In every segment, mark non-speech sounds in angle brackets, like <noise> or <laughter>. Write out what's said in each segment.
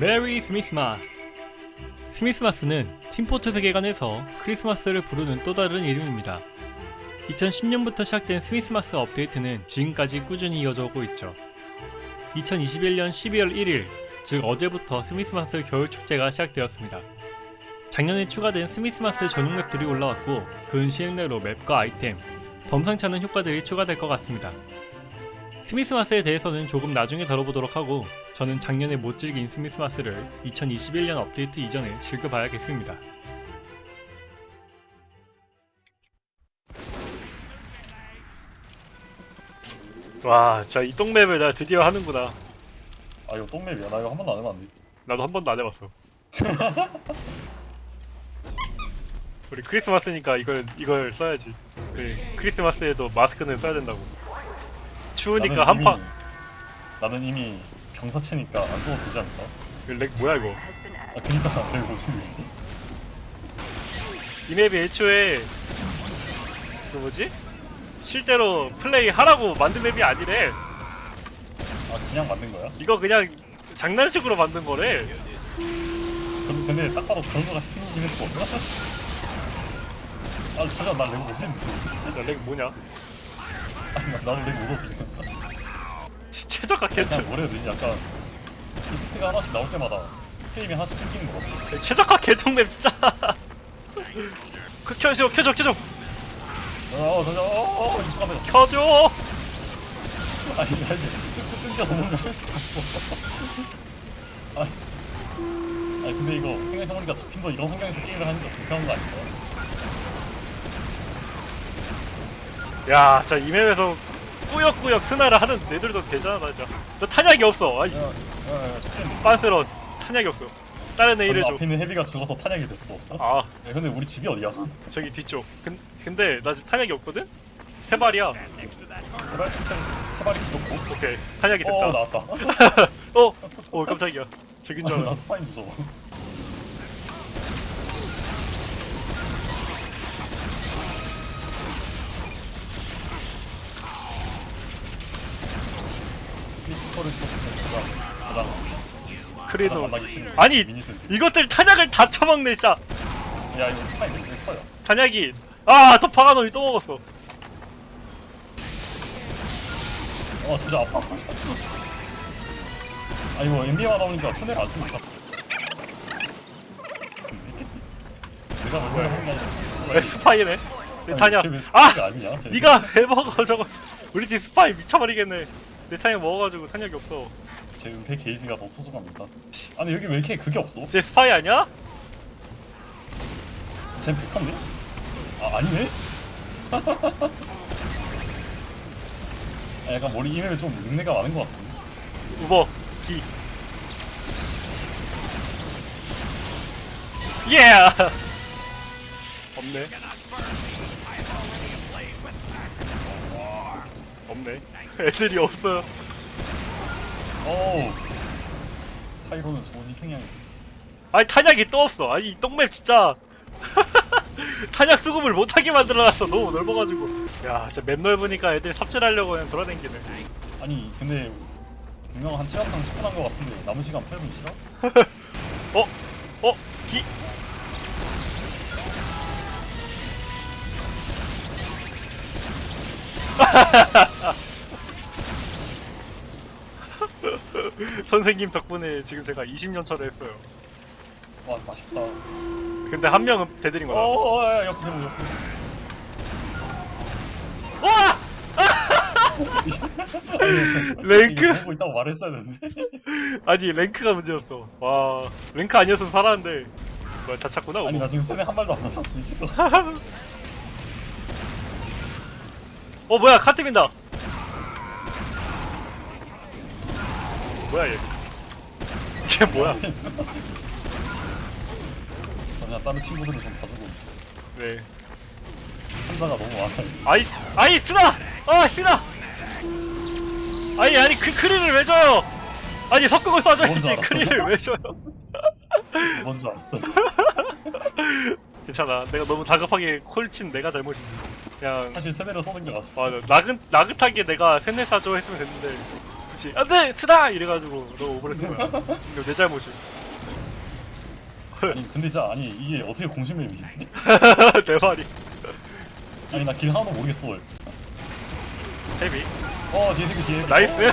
Merry 스미스마스 스미스마스는 팀포트 세계관에서 크리스마스를 부르는 또 다른 이름입니다. 2010년부터 시작된 스미스마스 업데이트는 지금까지 꾸준히 이어져 오고 있죠. 2021년 12월 1일, 즉 어제부터 스미스마스 겨울 축제가 시작되었습니다. 작년에 추가된 스미스마스 전용 맵들이 올라왔고 그 시행 내로 맵과 아이템, 범상치 않은 효과들이 추가될 것 같습니다. 스미스마스에 대해서는 조금 나중에 다뤄보도록 하고 저는 작년에 못 즐긴 스미스마스를 2021년 업데이트 이전에 즐겨봐야겠습니다. 와, 진짜 이 똥맵을 내가 드디어 하는구나. 아 이거 똥맵이야 나 이거 한 번도 안 해봤는데 나도 한 번도 안 해봤어. <laughs> 우리 크리스마스니까 이걸 이걸 써야지. 그 크리스마스에도 마스크는 써야 된다고. 추우니까 나는 한파. 이미- 나는 이미 경사체니까 안 써도 되지 않을까? lag 뭐야 이거? 아 그니까 <laughs> 내가 무슨 이 맵이 애초에 그 뭐지? 실제로 플레이 하라고 만든 맵이 아니래. 아 그냥 만든 거야? 이거 그냥 장난식으로 만든 거래. 근데, 근데 딱 봐도 그런 거 같이 생기긴 했어 <laughs> 아 잠깐 나 lag 뭐지? 야, lag 뭐냐? 아니 <laughs> 나- 나도 렉 못어. 지금 치- 최저가 그냥 뭐라 해야 되지 약간 이펙트가 하나씩 나올 때마다 게임이 하나씩 끊기는 거 같아. 최저가 개통맵 진짜. 그 켜줘 켜줘 켜줘. 어 잠깐 어어 잠깐만 켜줘. 아니 끄- 끊겨서 뭔가 할 수가 없어 아니 아니 근데 이거 생각해보니까 잡힌도 이런 환경에서 게임을 하는 게 불편한 거 아닐까? 야, 자 이 맵에서 꾸역꾸역 스나를 하는 애들도 되잖아, 진짜. 너 탄약이 없어. 아이, 야야야 스탠 빤스런 탄약이 없어. 다른 애 방금 일해줘. 앞에 있는 헤비가 죽어서 탄약이 됐어 아, 야, 근데 우리 집이 어디야? <laughs> 저기 뒤쪽. 근, 근데 나 지금 탄약이 없거든? 세 발이야. 세발 세, 세 발이 있었고 오케이, 탄약이 됐다. 어 나왔다 <laughs> 어, 어 깜짝이야. 저긴 줄나 알아. 스파인 무서워 크리도. 아니, 이것들 탄약을 다 처먹네, 진짜. 야 이거 스파인 이거 스파야 탄약이. 아, 더 파가놈이 또 먹었어. 어 진짜 아파 아 이거 엔딩만 나오니까 손해가 안 쓰니까 내가 아니라 왜 스파이네? 내 탄약. 아, 아니냐 쟤 네가 왜 먹어 저거? 우리 팀 스파이 미쳐버리겠네. 내 탄약 먹어가지고 탄약이 없어. 제 은폐 게이지가 더 소중합니다 아니 여기 왜 이렇게 그게 없어? 쟤 스파이 아니야? 쟨 백한데? 아 아니네? <laughs> 아, 약간 머리 이메일 좀 눈내가 많은 것 같은데 우버 기. 예. 없네. 없네. <laughs> 애들이 없어요. 어우 카이로는 좋은 희생양이 됐어 아니 탄약이 또 없어. 아니 이 똥맵 진짜. <laughs> 탄약 수급을 못하게 만들어놨어. 너무 넓어가지고. 야, 진짜 맵 넓으니까 애들 삽질하려고 그냥 돌아다니네. 아니 근데 분명 한 체력상 10분 한것 같은데 남은 시간 8분 싫어? <laughs> 어? 어? 기? <laughs> 선생님 덕분에 지금 제가 20년 차를 했어요. 와 맛있다 근데 한 명은 대드린 거다. 어어야 옆에 대고 옆에 와! 랭크? 보고 있다고 말했어야 되는데 <laughs> 아니 랭크가 문제였어. 와 랭크 아니었으면 살았는데 뭐야 다 찾구나. 아니. 나 지금 세네 한 발도 안 맞아 미치도 <laughs> 어 뭐야 카트빈다. 뭐야 얘? 얘 뭐야? 그냥 다른 친구들을 좀 봐주고 네. 한자가 너무 많아 아이 아이 쓰나! 아 쓰나! 아니 아니 그 크리를 왜 줘요? 아니 석궁을 쏴줘야지. 크리를 왜 줘요? 뭔줄 알았어 <laughs> 괜찮아 내가 너무 다급하게 콜친 내가 잘못이지 그냥 사실 세네를 쏘는 게 맞았어 아 나긋 나긋하게 내가 세네 사줘 했으면 됐는데 있지. 안돼 스다! 이래가지고 너 오버했을 거야. 이거 내 잘못이 아니 근데 진짜 아니 이게 어떻게 공식 맵이지? 내 말이 아니 나 길 하나도 모르겠어. 헤비. 어 뒤에 뒤에 뒤에. 나이스.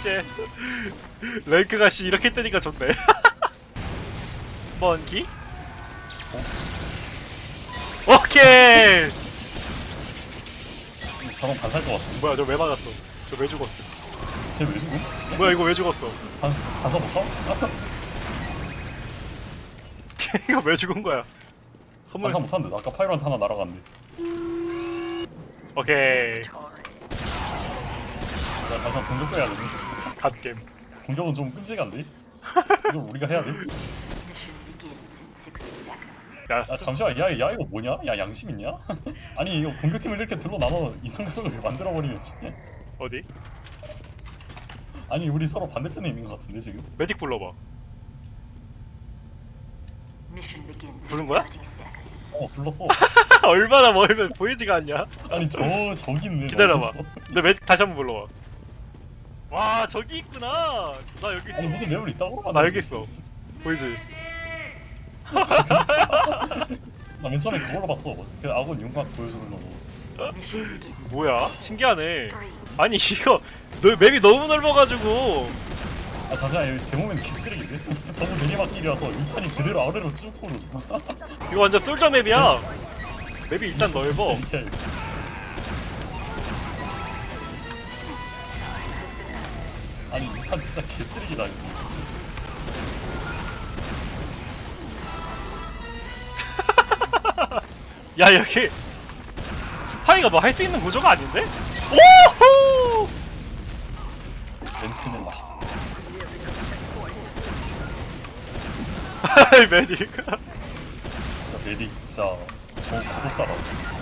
<laughs> 씨. 랭크가 씨 이렇게 뜨니까 좋네. <laughs> 먼기? 오케이! 어, 자동 반살 것 같은데. 뭐야 저왜 맞았어? 저 왜 죽었어 쟤왜 죽음? 뭐야 이거 왜 죽었어 반 반사 못함? 이거 왜 죽은 거야 선물 반사 못하는데 아까 파이런트 하나 날아갔는데. 오케이 나 잠깐 공격도 해야 되는데. 갓겜 공격은 좀 끔찍한데? <laughs> 이거 우리가 해야 돼? Mission begins in 60 seconds. 야아 잠시만 야, 야 이거 뭐냐? 야 양심 있냐? <laughs> 아니 이거 공격팀을 이렇게 둘러 나눠 이상가족을 만들어버리면 씨. 어디 아니 우리 서로 반대편에 있는 것 같은데 지금? 메딕 불러봐. 부른 거야? 30 seconds. 어 불렀어. <laughs> 얼마나 멀면 보이지가 않냐? 아니 저 저기 있네. 기다려봐. 저- 너 메딕 다시 한번 불러봐. 와 저기 있구나. 나 여기. 아니 무슨 맵을 있다고? 나 여기 있어. 보이지? <laughs> 나 맨 처음에 그걸로 봤어. 그 아군 윤곽 보여주는 거고. 뭐야? 신기하네. 아니 이거 너 맵이 너무 넓어가지고. 아 잠시만 여기 대모면 개쓰레기인데? 너무 내리막길이라서 이 판이 그대로 아래로 쭉 오르 이거 완전 솔저 맵이야. 맵이 일단 넓어. <laughs> 아니 이판 진짜 개쓰레기다 이거. <laughs> 야 여기 스파이가 뭐 할 수 있는 구조가 아닌데? 오호 멘트는 맛있다 메딕 진짜 메딕 진짜 저 구독사다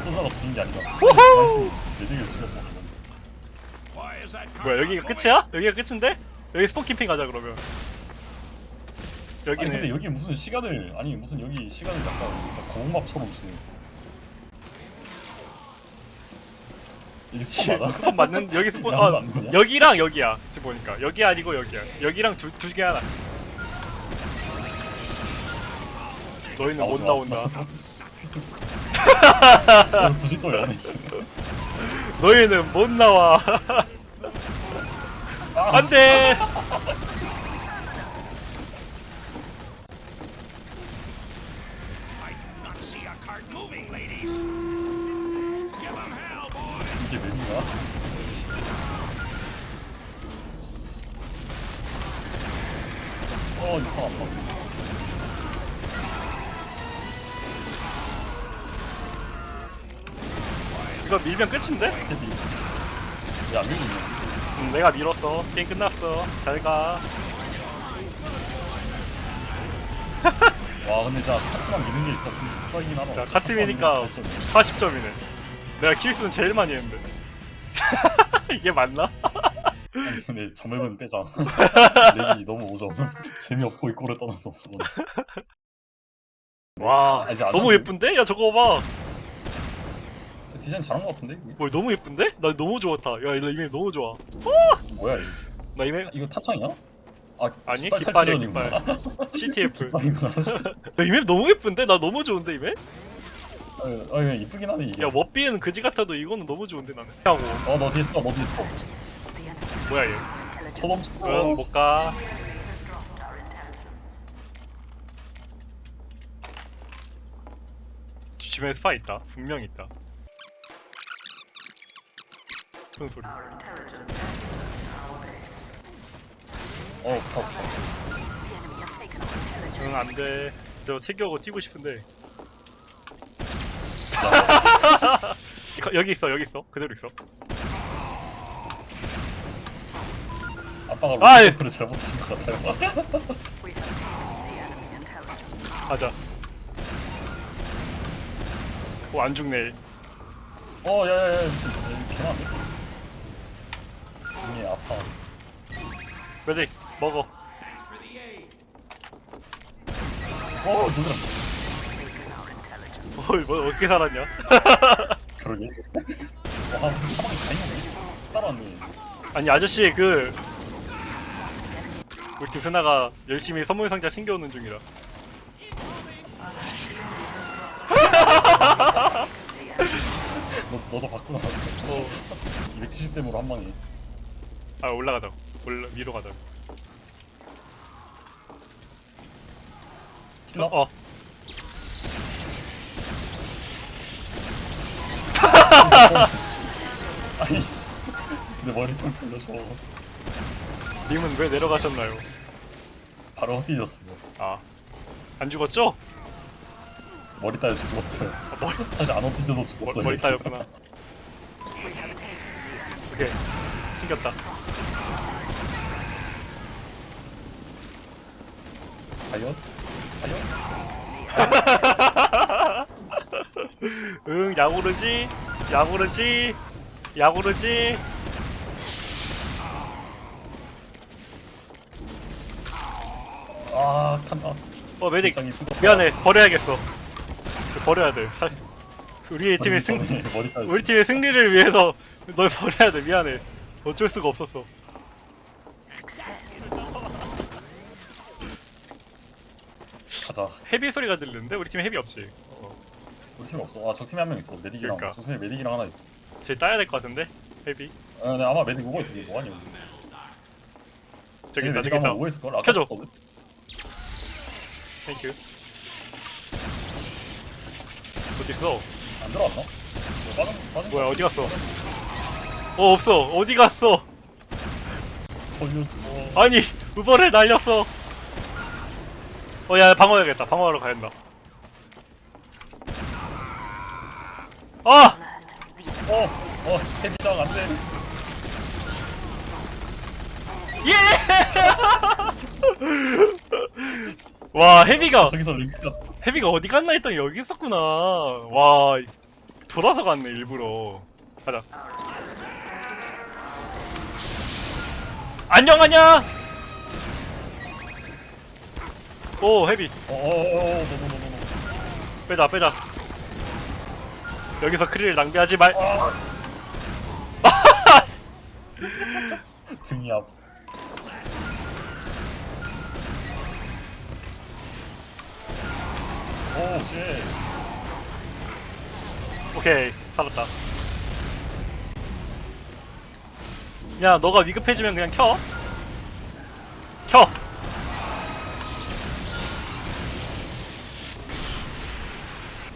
소사가 죽인 게 아니라 호호! 메딕을 죽였다 뭐야 여기가 끝이야? 여기가 끝인데? 여기 스폰 캠핑 가자 그러면 아니 근데 여기 무슨 시간을 아니 무슨 여기 시간을 약간 진짜 고음밥처럼 주네 이게 스폰 맞아? <laughs> 스폰 맞는? 여기 스폰 양은 아안 되냐? 여기랑 여기야. 지금 보니까. 여기 아니고 여기야. 여기랑 두두 개 하나. 너희는 못 나온다. 저 <laughs> 굳이 또 지금 너희는 못 나와. 아, 안돼 <laughs> 어 이거 아파 이거 밀면 끝인데? 야안 밀고 있네. 음, 내가 밀었어. 게임 끝났어. 잘 가. <laughs> 와 근데 진짜 카츠만 미는 게 진짜 점수 복사이긴 하다. 야, 카트미니까 40점이네. 내가 킬수는 제일 많이 했는데. <laughs> 이게 맞나? 근데 저 map은 빼자 <laughs> lag이 너무 오죠 <laughs> 재미없고 이 꼴을 떠나서 저거는 와 아직 안 너무. 예쁜데? 야 저거 봐 디자인 잘한 것 같은데? 이게? 뭐 너무 예쁜데? 나 너무 좋았다 야 이 map 너무 좋아 뭐야 이거 나 이 map 이거 타창이야? 아 아니 깃발 깃발이야. 깃발 <laughs> CTF 깃발이구나 이 map 너무 예쁜데? 나 너무 좋은데 이 map? 아 이거 이쁘긴 하네 이게 야 워비는 그지 같아도 이거는 너무 좋은데 나는 하고 어너 있어 너 enemy 뭐야 얘 응, 못가. 주변에 스파 있다 분명 있다 무슨 소리. 어 intelligence. 응 안돼 저 챙겨오고 뛰고 싶은데 거- 여기 있어 여기 있어 그대로 있어 아빠가 아, 예. 로켓을 잘못 친 것 같아요. <laughs> 가자. 오 안 죽네. 어 야 야야 미친 개나네 등이 아파. 메딕 먹어. 어 놀라 어, 뭐 어떻게 살았냐? <laughs> 그러게. 와 무슨 사방이 다 있네. 따라왔네. 아니 아저씨 그 우리 팀 스나가 열심히 선물 상자 챙겨오는 중이라. 너, 너도 바꾸나 어. 270 대으로 한 방에 아 올라가자. 올라 위로 가자. 킬러? 어. 어. 아이씨 내 머리통 풀려줘 님은 왜 내려가셨나요? 바로 헛디졌어 아. 안 죽었죠? 머리 따여서 죽었어요 아, 머리 <laughs> 사실 안 헛디져서 머, 죽었어요 머리 따였구나. 오케이. 챙겼다. 과연? 과연? <laughs> 응, 야구르지? 야구르지? 야구르지? 아 칸다 어, 메딕. 미안해. 버려야겠어. 버려야 돼. 살- 우리 팀의 승, <laughs> 우리 팀의 승리를 위해서 널 버려야 돼. 미안해. 어쩔 수가 없었어. 가자 Heavy 소리가 들리는데? 우리 팀에 Heavy 없지. 어, 우리 팀에 없어 아 저 팀에 한 명 있어 Medic이랑 그러니까. 저 팀에 Medic이랑 하나 있어 쟤 따야 될 것 같은데? Heavy? 아, 네, 아마 Medic 오고 있어 이거 뭐하냐 저기 Medic 저기? 아까 켜줘. 썼거든? Thank you. 어딨어? 안 들어왔나? 뭐 빠진, 빠진 뭐야, 어디 갔어? 어, 없어. 어디 갔어? 걸려줘 아니, 우버를 날렸어. 어, 야, 방어해야겠다. 방어하러 가야 된다. 아! 어! 어! 헤디장 안 돼 예! <laughs> 와, 헤비가, 저기서 링크가 헤비가 어디 갔나 했더니 여기 있었구나. 와, 돌아서 갔네, 일부러. 가자. 안녕하냐? 오, 헤비. 어어어어 빼자, 빼자. 여기서 크리를 낭비하지 말. 아 등이 앞 쉣 오케이, 살았다. 야, 너가 위급해지면 그냥 켜. 켜.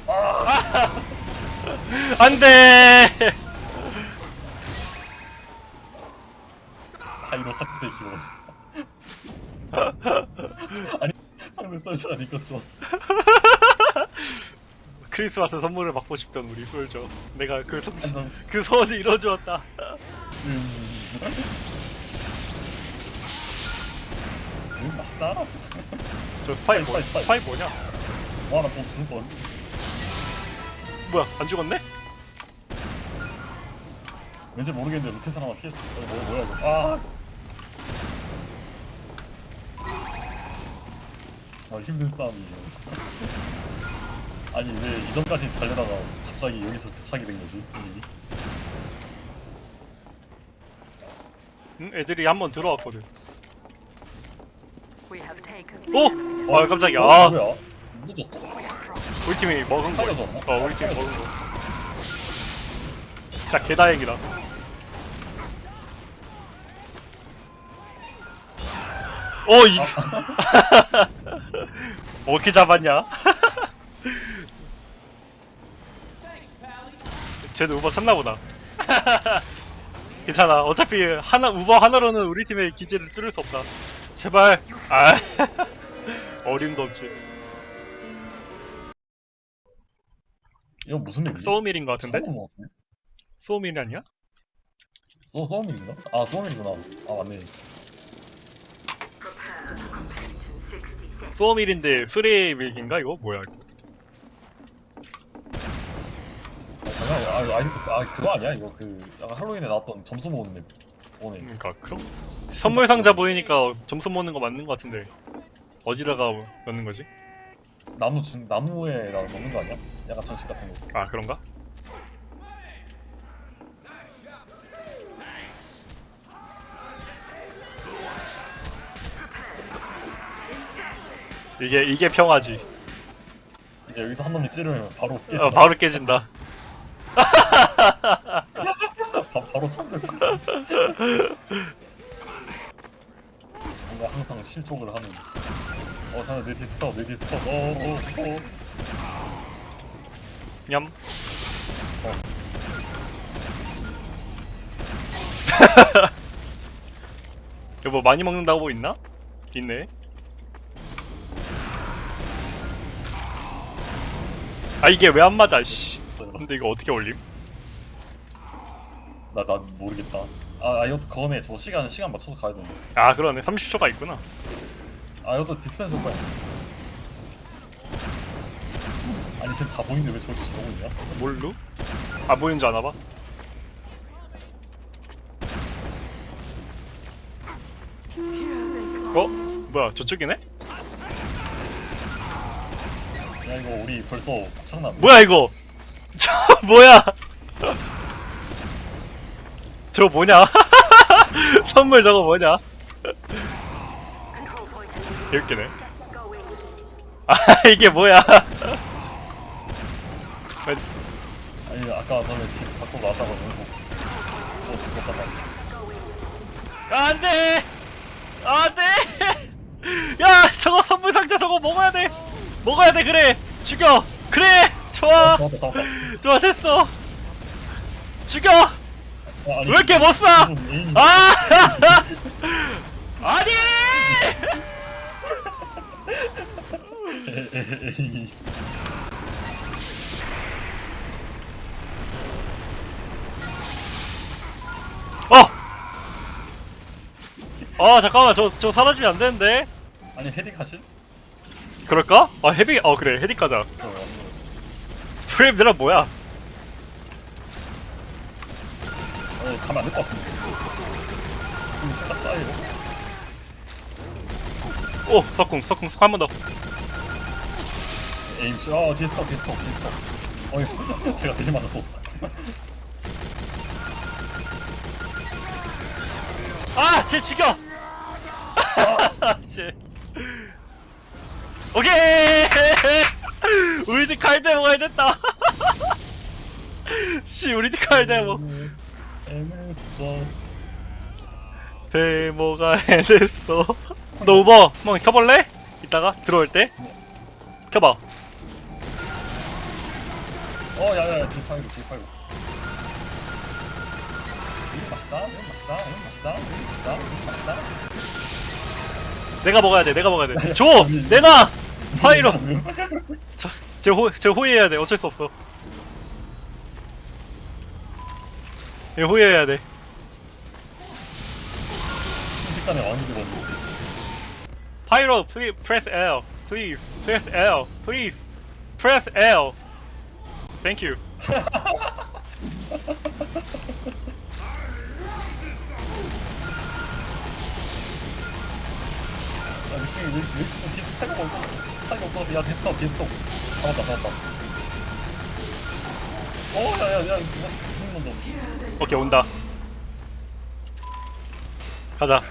<laughs> 안 돼! 카이로 삭제 기원 아니 상대 썰잖아 니거 주웠어 크리스마스 선물을 받고 싶던 우리 솔저. 내가 그, 소, 완전 그 소원을 이뤄주었다. 음. 음 맛있다 <laughs> 저 스파이, 뭐, 스파이, 스파이. 스파이 뭐냐? 와나또 죽을 뻔 뭐야, 안 죽었네? 왠지 모르겠는데 로켓 하나만 피했어 어, 뭐, 뭐야 이거 아 정말 힘든 싸움이에요. 아니 왜 이전까지 잘 되다가 갑자기 여기서 교착이 된 거지? 응? 애들이 한 번 들어왔거든. 오! 아, 깜짝이야. 어, 아, 뭐야 줬어? 우리 팀이 먹은 거. 살려줬나? 어, 우리 팀이 먹은 거. 진짜 개다행이다. 어, 이. <laughs> 어떻게 잡았냐? 쟤도 우버 쳤나보다. <laughs> 괜찮아. 어차피 하나 우버 하나로는 우리 팀의 기지를 뚫을 수 없다. 제발. 아. <laughs> 어림도 없지. 이거 무슨 일이지? 소음일인 것 같은데? 본것 같은데? 소음일 아니야? 소 소음일인가? 아 소음일이구나 아 맞네 Prepare to complete in 60 seconds. 소음일인데 수레밀기인가 이거 뭐야? 이거? 아 아, 아니 그- 아 그거 아니야 이거 그 약간 할로윈에 나왔던 점수 모으는 맵 그거네 그러니까 그럼 선물 상자 보이니까 점수 모는 거 맞는 것 같은데 어디다가 넣는 거지? 나무 중 나무에 나 넣는 거 아니야? 약간 장식 같은 거 아 그런가? 이게 이게 평화지. 이제 여기서 한 놈이 찌르면 바로 깨진다. 어, 바로 깨진다. 바, 바로 참는. 뭔가 항상 실족을 하는. 어, 잠깐 내 디스카우, 내 디스카우. 어, 어, 무서워. 냠. <laughs> 여보 많이 먹는다고 있나? 있네. 아 이게 왜 안 맞아 씨. 근데 이거 어떻게 올림? 나, 난 모르겠다. 아, 아, 이것도 그거네. 저 시간, 시간 맞춰서 가야 되는데. 아 그러네 30초가 있구나. 아, 이것도 디스펜서 효과야. 아니, 지금 다 보이는데 왜 저렇게 저러고 있냐? 뭘로? 안 보이는 줄 아나 봐. 어? 뭐야 저쪽이네? 야, 이거 우리 벌써 폭창 났네. 뭐야 이거? 저 <laughs> 뭐야? 저 뭐냐? <laughs> 선물 저거 뭐냐? 개웃기네. 아 <laughs> 이게 뭐야? 아니, 아까 전에 집 밖으로 나왔다가 연속. 어, 죽었다. 안돼! 안돼! 야 저거 선물 상자 저거 먹어야 돼. 먹어야 돼 그래. 죽여. 그래. 좋아. 잡았다, 잡았다. 좋아 됐어. 죽여. 아, 아니, 왜 이렇게 못 쏴? 이분 애인이 아! <laughs> 아니! 어! 아 잠깐만 저 저 사라지면 안 되는데. 아니 헤딩 하실? 그럴까? 아 헤비 어 그래 헤디 가자. 저 왔어. 프레임 드랍 뭐야? 아니 가면 안 될 것 같은데. 여기 살짝 쌓이고. 오 석궁 석궁 석궁 한번 더. 에임 쭉. 아 스톱 뒤에 스톱. 어이 <laughs> 제가 대신 맞았어. <laughs> 아! 쟤 죽여! <laughs> 쟤. 오케이! 우리 집 칼대 먹어야 됐다! <laughs> 씨, 우리 집 칼대 먹. 애매했어. 데모가 해냈어. <laughs> 너 우버, 한번 켜볼래? 이따가 들어올 때? 켜봐. 어 야야야 뒤에 파이고 뒤에 파이고. 이거 맛있다. 이거 맛있다. 이거 맛있다. 이거 맛있다. 이거 맛있다. 내가 먹어야 돼, 내가 먹어야 돼. <laughs> 줘! 내놔! 파이로! 저, 쟤 호, 쟤 호의해야 돼. 어쩔 수 없어. 얘 호의해야 돼. 순식간에 왕이 되거든. 파이로, please press L. Please press L. Please press L. Thank you. 야 느낌이 왜, 왜 뒤에서 타이거 걸고 타이거 걸고 야 디스카우 디스카우 잡았다 잡았다 어 야 야 야 이거 무슨 오케이 온다. 가자.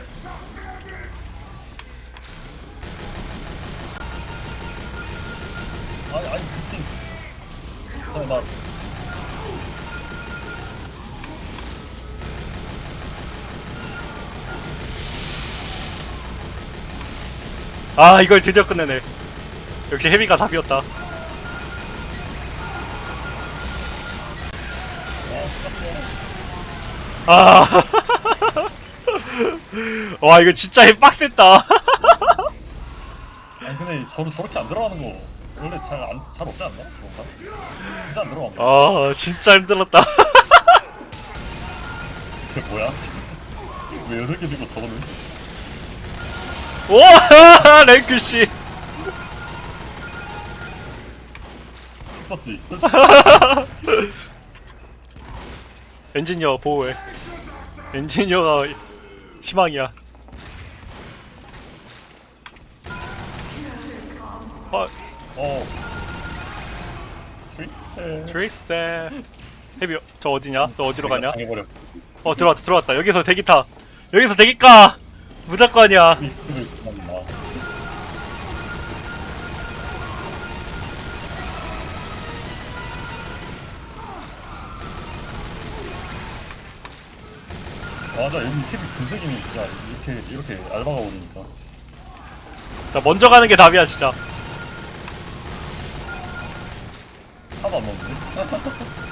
아니 아니 무슨 띠지 잠깐만 아 이걸 드디어 끝내네. 역시 헤비가 답이었다. 아. <laughs> 와 이거 진짜 힘 빡셌다. <laughs> 아니 근데 저로 저렇게 안 들어가는 거 원래 잘 안 잘 없지 않나 거 진짜 안 들어간다 아 진짜 힘들었다. <laughs> 쟤 뭐야 왜 여덟 개 들고 저러는 오 랭크 씨. 솔직히 <laughs> 엔지니어 보호해. 엔지니어가 희망이야. 어, 어 트릭스테 트릭스. 헤비, 저 어디냐? 저 어디로 가냐? 당해버려 어, 들어왔다, 들어왔다. 여기서 대기 타. 여기서 대기 까! 무조건이야. 트릭스를 맞아 여기 캡이 분색이네 진짜 이렇게 이렇게 알바가 오니까 자 먼저 가는 게 답이야 진짜 하나도 안 먹는데? <laughs>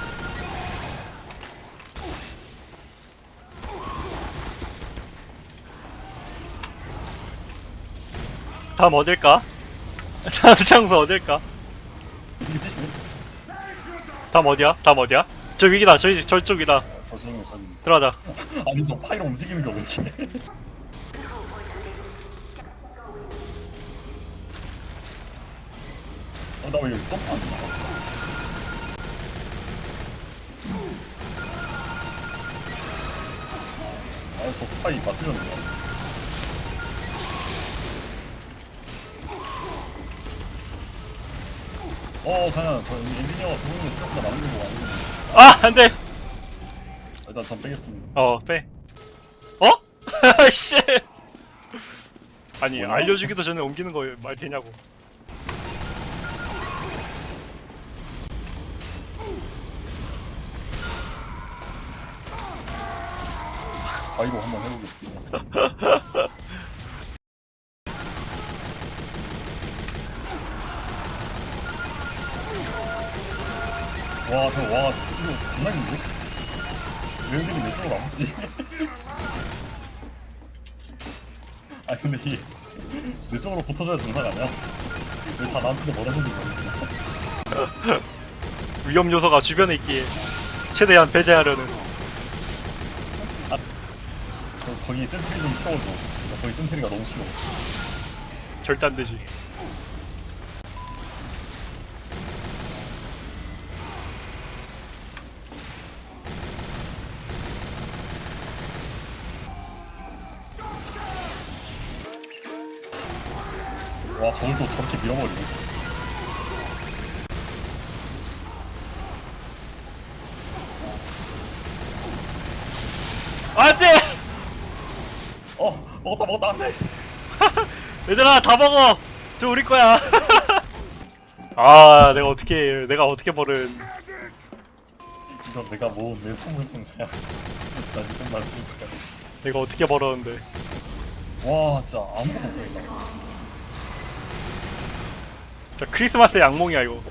다음 어딜까? <laughs> 다음 장소 어딜까? 다음 어디야? 다음 어디야? 저 위기다 저기 저쪽이다 저 저기 들어가자 아니 저 파이로 움직이는 게왜 이렇게 어, 나왜 여기서 점프 안 돼? 아, 저 스파이 맞들렸네. 어, 잠깐, 저 엔지니어가 두 분이 생각보다 많은 거 아니고. 아 안 돼 일단 전 빼겠습니다. 어 빼 어? <laughs> 씨 아니 뭐야? 알려주기도 전에 옮기는 거 말 되냐고 가위로 한번 해보겠습니다. <laughs> 와, 저, 와, 이거 장난인데? 외우들이 내 쪽으로 안 붙지? 아, 근데 이게 내 쪽으로 붙어줘야 정상 아니야? 왜 다 나한테 멀어지는 거야? <laughs> 위험 요소가 주변에 있기에 최대한 배제하려는 저, 거기 센트리 좀 채워줘. 나 거기 센트리가 너무 싫어. 절대 안 되지 또 저렇게 밀어버리네. 안돼 어, 먹었다, 먹었다, 안 돼! <laughs> 얘들아 다 먹어 저 우리 거야 <laughs> 아 내가 어떻게 내가 어떻게 버른 이건 내가 모은 내 선물 통째야. 나 이것만 쓸 거야. 내가 어떻게 벌었는데 와 진짜 아무것도 못하겠다 자 크리스마스의 악몽이야 이거.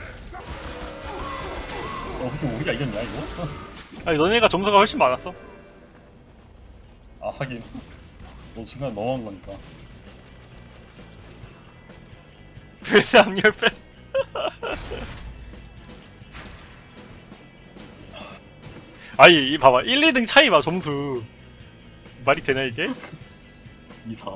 어떻게 우리가 이겼냐 이거? 아니 너네가 점수가 훨씬 많았어. 아 하긴. 너 중간에 넘어간 거니까. 베스 확률 빼 아니 이 봐봐. 1, 2등 차이 봐 점수. 말이 되나 이게? <laughs> 이사